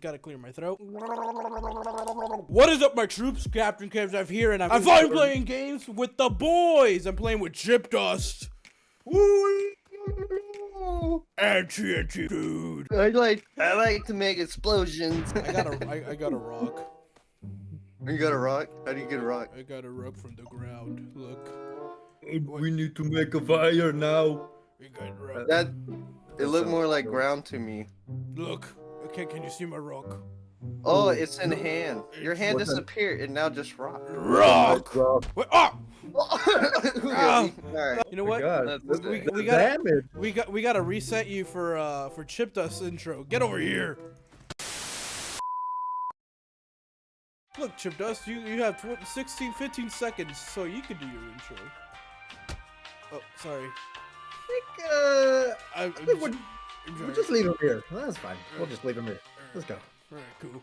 gotta clear my throat. What is up, my troops? Captain Kevzav here, and I'm, I'm finally playing games with the boys. I'm playing with Chip Dust. And TNT dude. I like I like to make explosions. I got a I, I got a rock. you got a rock? How do you get a rock? I got a rock from the ground. Look. We need to make a fire now. We got rock. That it looked more like ground to me. Look. Okay, can you see my rock? Oh, it's in hand. Your hand What the- disappeared and now just rock. Rock. Rock. Wait, ah! Alright. You know Oh what? God. We, we, we got damage. we got we got to reset you for uh for Chip Dust intro. Get over here. Look, Chip Dust, you you have tw 16, 15 seconds, so you can do your intro. Oh, sorry. Uh, I, I'm I think just- we'll, I'm we'll sorry. just leave him here. That's fine. We'll just leave him here. Let's go. Alright, cool.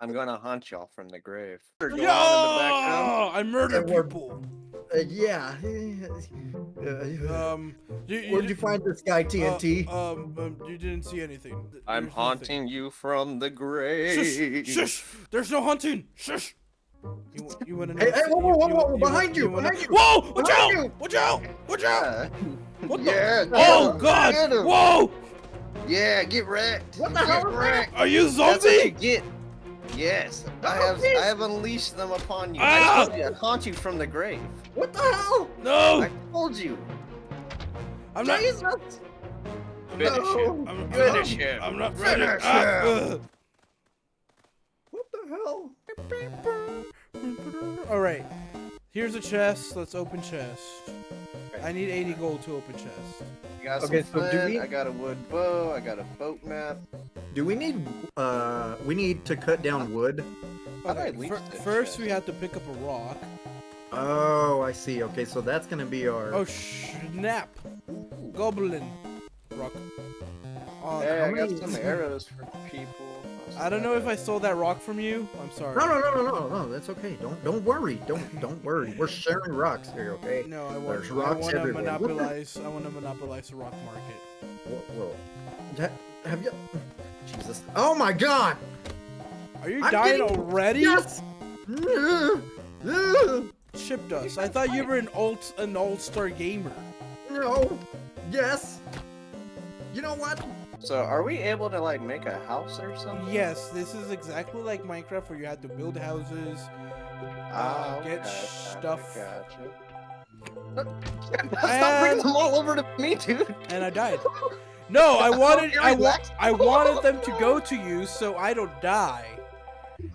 I'm gonna haunt y'all from the grave. Go the Yo! I murder Yeah, people. Uh, yeah. Uh, Um, you, you, Where'd you find this guy, TNT? Uh, um, um, you didn't see anything. Th- I'm there's nothing. haunting you from the grave. Shush! Shush! There's no hunting! Shush! You, wa- you wanna know? Hey, hey, whoa, whoa, whoa, whoa, behind you, wanna- behind you, Whoa! Watch behind out! you. Watch out! Watch out! Yeah. What the? Yeah, Oh him, God! Whoa! Yeah, get wrecked. What the get hell wrecked. Are you That's what you zombie? get. Yes, I have. please. I have unleashed them upon you. Ah! I told you, I haunt you from the grave. what the hell? No! I told you. I'm not. Jesus! I'm Finish not. him. I'm, I'm Finish not, him. I'm not ready. Finish Ah, him. ugh. What the hell? All right. Here's a chest. Let's open chest. I need 80 gold to open chest. I got Okay, some so do we- I got a wood bow. I got a boat map. Do we need, uh, we need to cut down wood? How do I Okay, leave first we have to pick up a rock. Oh, I see. Okay, so that's gonna be our. Oh snap! Goblin rock. Oh, Hey, I how got many- some arrows for people. I don't know if I stole that rock from you. Oh, I'm sorry. No, no, no, no, no, no. That's okay. Don't, don't worry. Don't, don't worry. We're sharing rocks here, okay? No, I want. There's I want to everywhere. Monopolize. I want to monopolize the rock market. Whoa, whoa. Ha- Have you? Jesus. Oh my God! Are you I'm dying getting- already? Yes. Chip dust. I thought you were an alt, an all-star gamer. No. Yes. You know what? So, are we able to like make a house or something? Yes, this is exactly like Minecraft, where you have to build houses. Ah, Uh, get okay, stuff. Gotcha. Stop bringing them all over to me, dude. And I died. No, I wanted. I, wa- I wanted them to go to you, so I don't die.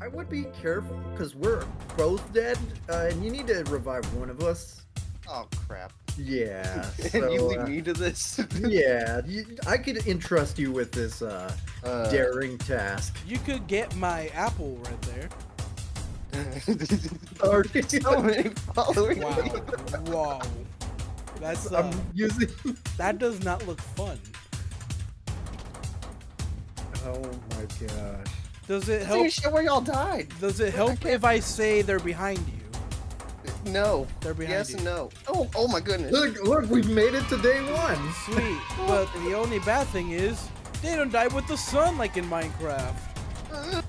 I would be careful because we're both dead, uh, and you need to revive one of us. Oh crap! Yeah. And you lead uh, me to this? yeah, you, I could entrust you with this uh, Uh, daring task. You could get my apple right there. Or so many followers. Wow. Whoa. That's uh, I'm using. that does not look fun. Oh my gosh. Does it help? even show where y'all died. Does it help if I say they're behind you? No. They're behind Yes you. and no. Oh, oh my goodness. Look, look, we've made it to day one. Sweet. But the only bad thing is they don't die with the sun like in Minecraft. Mm-hmm.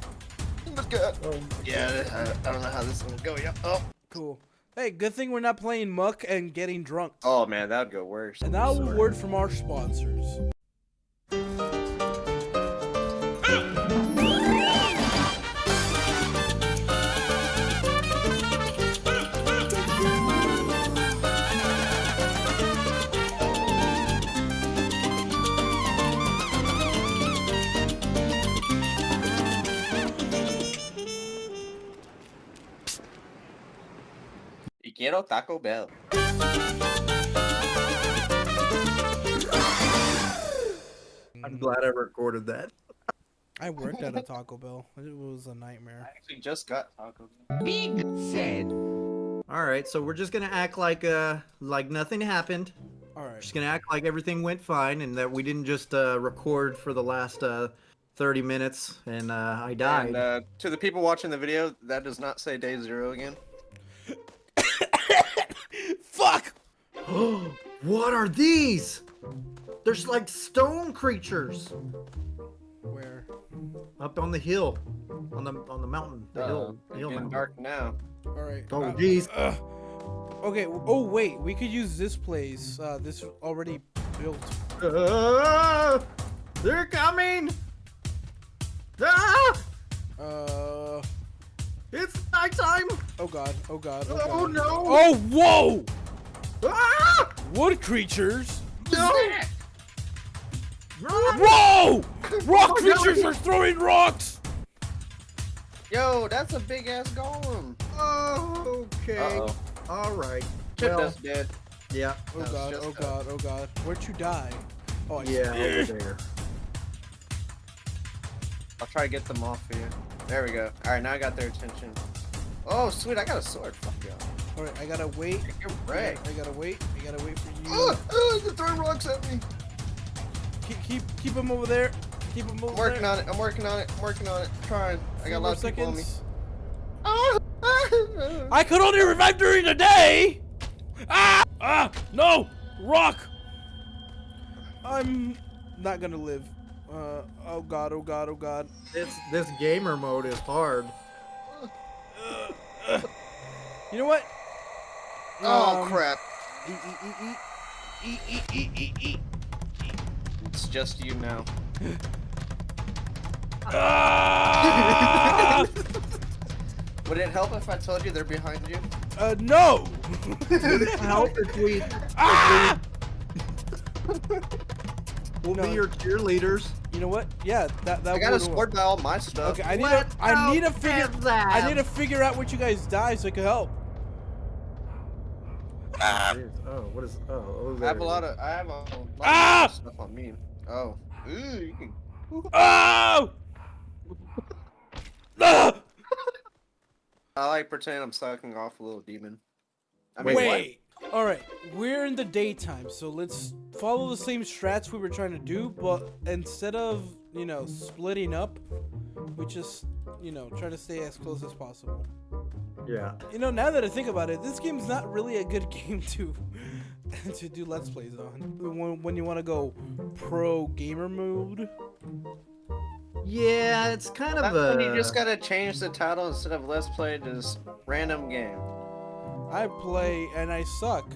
Oh my god. Oh, Yeah, I, I don't know how this is gonna go. Yeah. Oh. Cool. Hey, good thing we're not playing muck and getting drunk. Oh man, that would go worse. And now a word from our sponsors. Quiero Taco Bell. I'm glad I recorded that. I worked at a Taco Bell. It was a nightmare. I actually just got Taco Bell. Big said. All right, so we're just gonna act like uh like nothing happened. All right. We're just gonna act like everything went fine and that we didn't just uh, record for the last uh, 30 minutes and uh, I died. And uh, to the people watching the video, that does not say day zero again. Fuck! What are these? There's like stone creatures. Where? Uh, up on the hill, on the on the mountain, the Uh, hill, the hill getting mountain. dark now. All right. Oh, uh, jeez. uh, okay. Oh wait, we could use this place. Uh, this already built. Uh, they're coming! Ah! Uh. It's nighttime! Oh god. Oh god. Oh, Oh god. no! Oh whoa! Ah! Wood creatures. No! Whoa! Rock Oh, no. creatures are throwing rocks. Yo, that's a big ass golem. Oh, okay. Uh-oh. All right. Chip Well, us dead. yeah, Oh That god. Oh a- god. Oh god. Where'd you die? Oh I yeah, over there. I'll try to get them off here. There we go. All right, now I got their attention. Oh, sweet, I got a sword. Fuck yeah. All right. I gotta wait. You're right. I gotta wait. I gotta wait for you. Oh, oh, they're throwing rocks at me. Keep keep keep him over there. Keep him over I'm working there. on it. I'm working on it. I'm working on it. trying. I got a lot of people on me. seconds. Ah, I could only revive during the day. Ah! Ah! No! Rock! I'm not gonna live. Uh, oh god, oh god, oh god. This this gamer mode is hard. You know what? Oh Um, crap! Eat, eat, eat. It's just you now. Ah! Would it help if I told you they're behind you? uh, no! Help if we Ah! we'll No. be your cheerleaders. You know what? Yeah, that that I got a would sword by all my stuff. Okay, I need to I need to figure I need to figure out what you guys die so I can help. Jeez. Oh, what is? Oh, oh I have a lot of I have a lot Ah! of stuff on me. Oh, ooh, you can. Oh! Ah! I like pretending I'm sucking off a little demon. I Wait, mean, what? Wait. All right, we're in the daytime, so let's follow the same strats we were trying to do, but instead of you know splitting up, we just you know try to stay as close as possible. Is. Yeah. You know, now that I think about it, this game's not really a good game to to do let's plays on. When, when you want to go pro gamer mode. Yeah, it's kind That's of a. when you just gotta change the title instead of let's play to just random game. I play and I suck.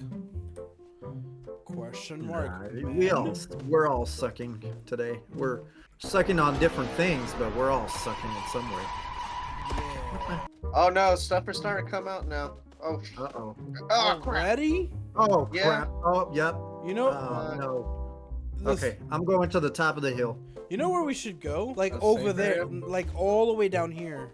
Question mark. Nah, we man. all we're all sucking today. We're sucking on different things, but we're all sucking in some way. Yeah. Oh no, stuff is starting to come out now. Oh, Uh oh. oh crap! Already? Oh Yeah. crap. Oh yep. You know, Oh no. this- Okay, I'm going to the top of the hill. You know where we should go? Like The over there, area? like all the way down here.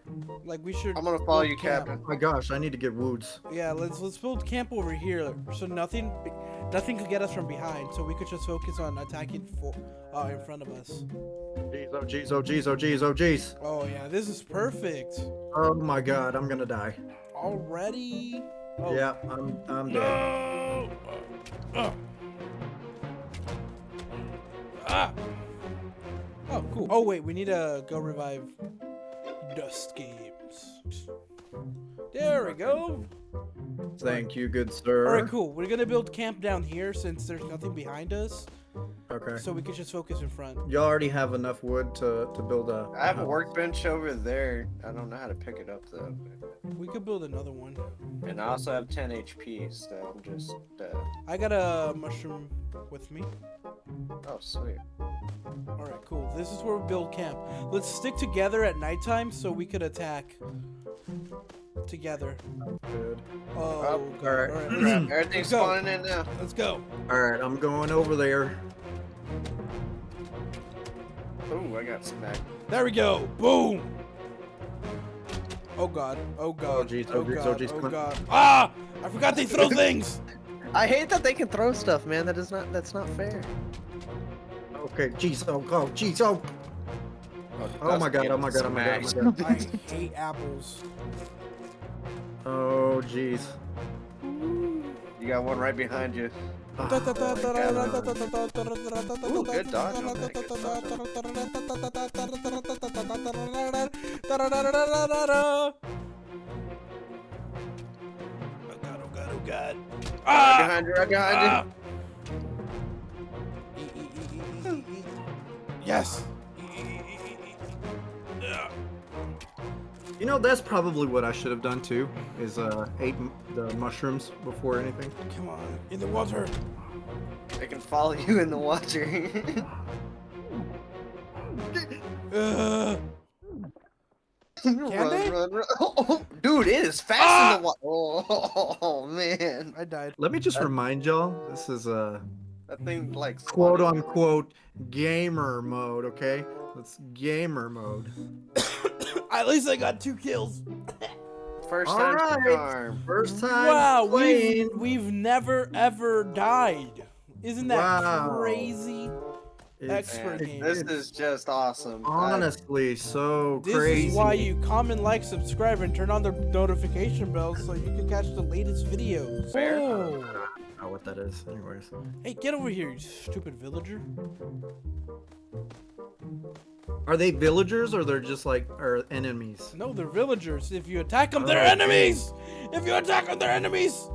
Like we should. I'm gonna follow you, camp. Captain. Oh my gosh, I need to get woods. Yeah, let's let's build camp over here, so nothing, nothing could get us from behind. So we could just focus on attacking for, uh, in front of us. Jeez, oh jeez, oh jeez, oh jeez, oh jeez. Oh yeah, this is perfect. Oh my god, I'm gonna die. Already. Oh. Yeah, I'm I'm dead. No. Uh. Ah. Oh, cool. Oh wait, we need to go revive Dust Games. There we go. Thank you, good sir. All right, cool. We're gonna build camp down here since there's nothing behind us, Okay. so we can just focus in front. You already have enough wood to to build a. I have a workbench over there. I don't know how to pick it up though. We could build another one. And I also have 10 HP, so I'm just. Uh... I got a mushroom with me. Oh, sweet. All right, cool. This is where we build camp. Let's stick together at nighttime so we could attack together. Good. Oh, Oh, God. alright. All right, let's, everything's go. spawning in now. let's go. All right, I'm going over there. Ooh, I got smacked. There we go. Boom. Oh God. Oh God. Oh jeez, oh, jeez, oh, God. jeez, Oh Clint. God. Ah! I forgot they throw things. I hate that they can throw stuff, man. That is not. That's not fair. Okay, jeez, oh, oh, jeez, oh. Oh my god, oh my god, oh my god, oh my god. I hate apples. Oh, jeez. You got one right behind you. Ah, Ooh, good dodge on that, good dodge Oh God, oh God, oh God. Right Ah! behind you, right behind Ah! you. Eat. Yes. You know, that's probably what I should have done too. Is uh, ate m- the mushrooms before anything. Come on, in the water. I can follow you in the water. Uh, run, they? run, run. Oh, dude, it is fast Ah! in the water. Oh, oh, man. I died. Let me just remind y'all, this is uh, That thing, like, quote unquote gamer mode. Okay, it's gamer mode. At least I got two kills. First All time right. charm. First time Wow, we've, we've never ever died. Isn't that Wow. crazy? It's- expert Man, game. this is just awesome. I- honestly so This crazy. This is why you comment, like, subscribe, and turn on the notification bell so you can catch the latest videos. Fair. Oh. I don't know what that is. Anyways, Hey, get over here, you stupid villager. Are they villagers or they're just like are enemies? No, they're villagers. If you attack them, they're oh, Okay. enemies. If you attack them, they're enemies.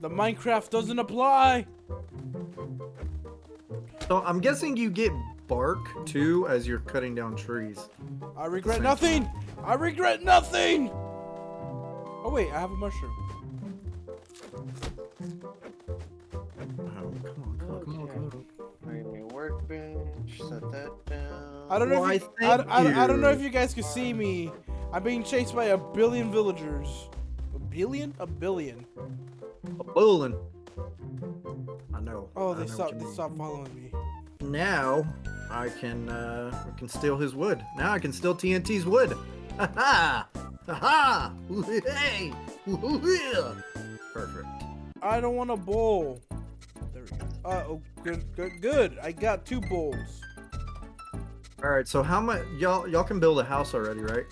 The Minecraft doesn't apply. So I'm guessing you get bark too as you're cutting down trees. I regret Same. nothing. I regret nothing. Oh wait, I have a mushroom. Set that down. I don't know. Why, if you, I, thank I, I don't know if you guys can see me. I'm being chased by a billion villagers. A billion? A billion. A billion. I know. Oh, they know stopped. They mean. stopped following me. Now I can uh I can steal his wood. Now I can steal TNT's wood. Ha ha! Ha ha! Hey! Woo-hoo-yeah. Perfect. I don't want a bowl. There we go. Uh oh, good, good, good. I got two bowls. All right. So how much y'all y'all can build a house already, right?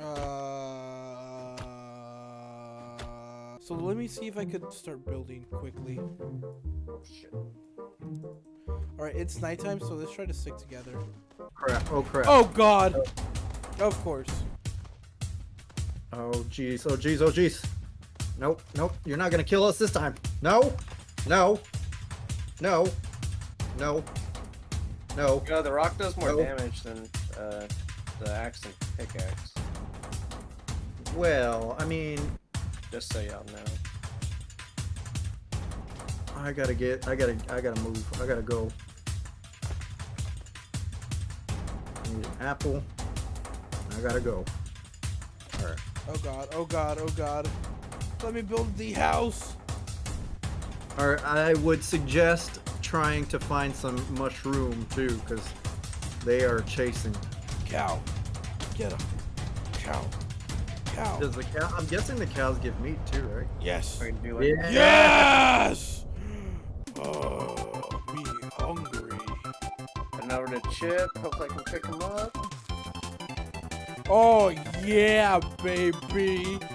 Uh, so let me see if I could start building quickly. Shit. All right, it's nighttime, so let's try to stick together. Crap. Oh crap. Oh God! Of course. Oh jeez. Oh jeez. Oh jeez. Nope. Nope. You're not gonna kill us this time. No. No. No. No. No. You know, the rock does more No. damage than uh, the axe and pickaxe. Well, I mean, Just so y'all know. I gotta get. I gotta. I gotta move. I gotta go. Need an apple. I gotta go. All right. Oh God! Oh God! Oh God! Let me build the house. All right. I would suggest trying to find some mushroom too, because they are chasing. Cow. Get him. Cow. Cow. Does the cow? I'm guessing the cows give meat too, right? Yes. I can do Yes. Oh, me hungry. heading over to Chip. Hope I can pick him up. Oh yeah, baby.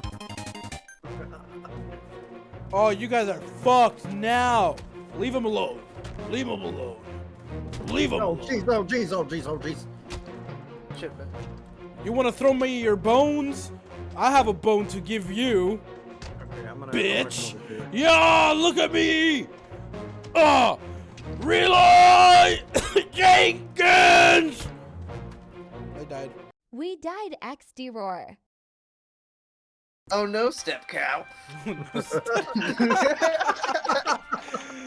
Oh, you guys are fucked now. Leave him alone. Leave him alone. Leave him Oh alone. jeez. Oh jeez. Oh jeez. Oh jeez. Chip. You want to throw me your bones? I have a bone to give you. Okay, I'm gonna. Bitch. I'm gonna come over here. Yeah, look at me. Ah, reload, Jenkins. I died. We died XD Roar. Oh no, step cow.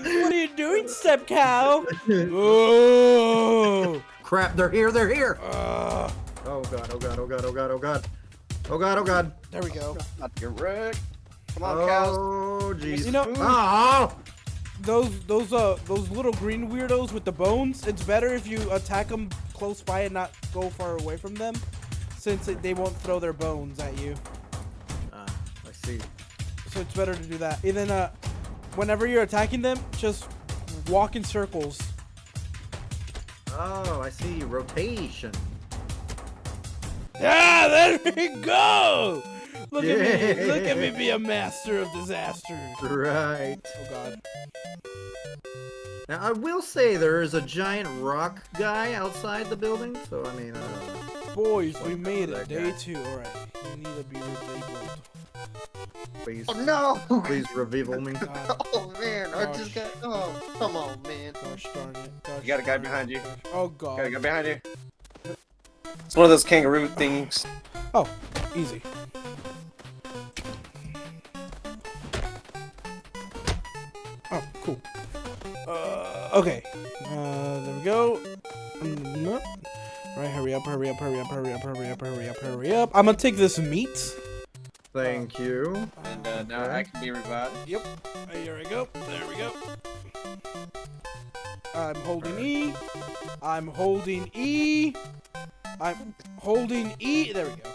What are you doing, step cow? Oh. Crap! They're here. They're here. Uh, Oh god. Oh god. Oh god. Oh god. Oh god. Oh god. Oh god. there we go. Not to get wrecked. Come on, cows. Oh jeez. You know- Oh. Those those uh those little green weirdos with the bones. It's better if you attack them close by and not go far away from them, since it, they won't throw their bones at you. Ah, I see. So it's better to do that. And then uh, whenever you're attacking them, just walk in circles. Oh, I see. Rotation. Yeah, there we go. Look at me, look at me be a master of disaster. Right. Oh God. Now I will say there is a giant rock guy outside the building, so I mean, uh, Boys, we made it. Day guy. two. All right. You need to be revealed. please, Oh no! please reveal me. Oh man, I just got. Oh, come on, man. gosh darn it. Gosh You got a guy behind you. Oh God. Gotta God. go behind you. It's one of those kangaroo things. Oh, easy. Oh, cool. Uh, okay. Uh, there we go. Mm, nope. Right, hurry up, hurry up, hurry up, hurry up, hurry up, hurry up, hurry up. I'm gonna take this meat. Thank you. And uh, now I can be revived. Yep. Here we go. There we go. I'm holding E. I'm holding E. I'm holding E. There we go.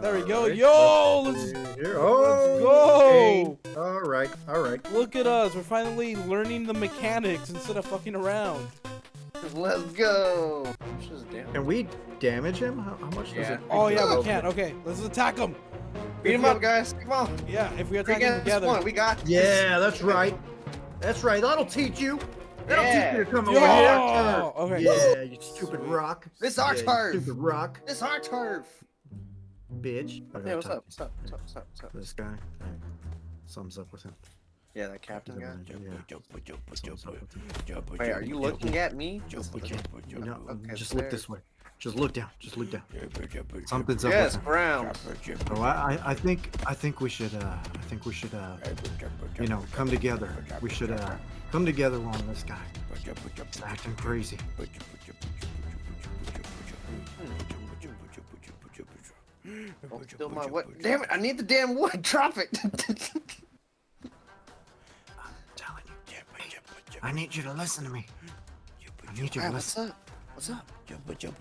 There we go. Alright, Yo, let's let's see here. Oh, go. okay. All right, all right. Look at us. We're finally learning the mechanics instead of fucking around. Let's go. Which. Can we damage him? How, how much does it? Oh yeah, we go. can. Okay, let's attack him. Beat him up, guys. Come on. Yeah, if we Three attack them against together. one. We got. this. Yeah, that's right. That's right. That'll teach you. That'll Yeah. teach you to come Yo! over here. Oh, okay. Yeah, you stupid Sweet. rock. This our yeah, turf. Stupid rock, It's our turf. bitch. Hey, what's up? What's up? What's up? What's up? What's up? This guy. Alright. Something's up with him. Yeah, that captain guy. Yeah. Something's up with him. Wait, are you looking at me? You know, Okay, just look there. this way. Just look down. Just look down. Something's up Yes, with him. Brown. So I, I, I think, I think we should, uh, I think we should, uh, you know, come together. We should, uh, come together on this guy. He's acting crazy. Don't steal my wood. Damn it! I need the damn wood. Drop it. I need you to listen to me. I need you to Alright, what's listen. up? What's up? You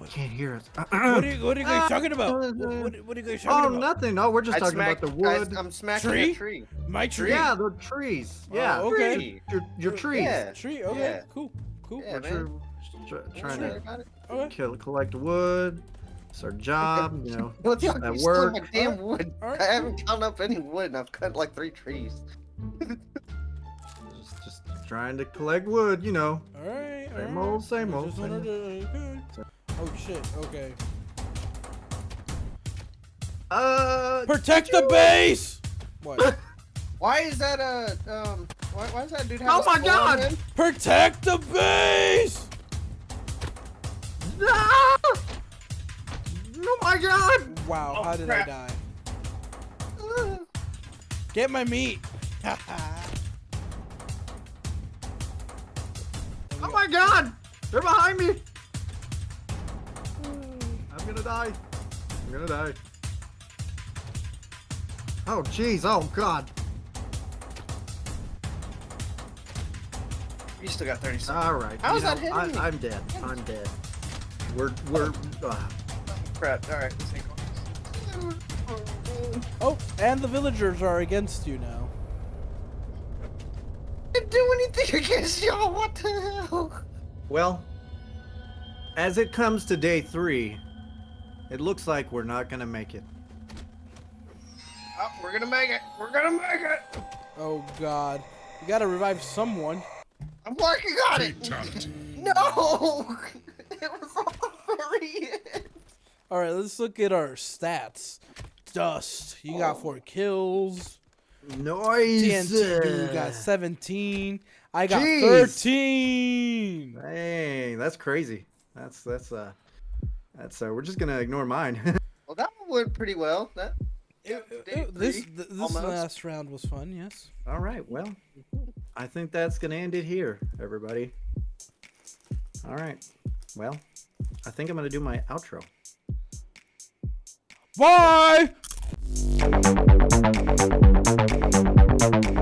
can't hear us. What uh-uh. are you, what are you guys ah. talking about? What, what, what are you guys Oh, talking about? nothing. No, we're just I talking about the wood. I'm smacking Tree? a tree. My tree. Yeah, the trees. Oh, yeah. Oh, okay. Tree. Your, your trees. Yeah. Tree. Okay. Yeah. Cool. Cool. Yeah, We're man. tr- tr- trying worry to. Okay. kill, collect wood. It's our job, you know. What the At you work. my damn wood. Alright, I haven't counted up any wood, and I've cut like three trees. Just, just trying to collect wood, you know. All right. Same right. old, same old. just same old. to- okay. Oh shit. Okay. Uh, Protect the base. What? Why is that a um? Why, why is that dude have Oh a my skull on God! him? Protect the base. Ah! Oh my god! Wow. Oh, how did crap. I die? Uh, Get my meat. my god! They're behind me! I'm gonna die. I'm gonna die. Oh jeez, oh god. You still got 30 seconds. Alright. How you is that know, hitting I, me? I'm dead. I'm dead. We're, we're, uh, Crap. All right. let's take oh, and the villagers are against you now. Didn't do anything against y'all. What the hell? well, as it comes to day three, it looks like we're not gonna make it. Oh, we're gonna make it. We're gonna make it. Oh God. You gotta revive someone. I'm working on it. No. It was all the very end. All right. Let's look at our stats. Dust. You got oh. four kills. Noise! TNT dude got 17. I got Jeez. 13. Dang, that's crazy. That's, that's, uh, that's, uh, we're just gonna ignore mine. Well, that one went pretty well. That. It- it- day this this almost. last round was fun. Yes. All right, well, I think that's gonna end it here, everybody. All right, well, I think I'm gonna do my outro. Bye. Thank you.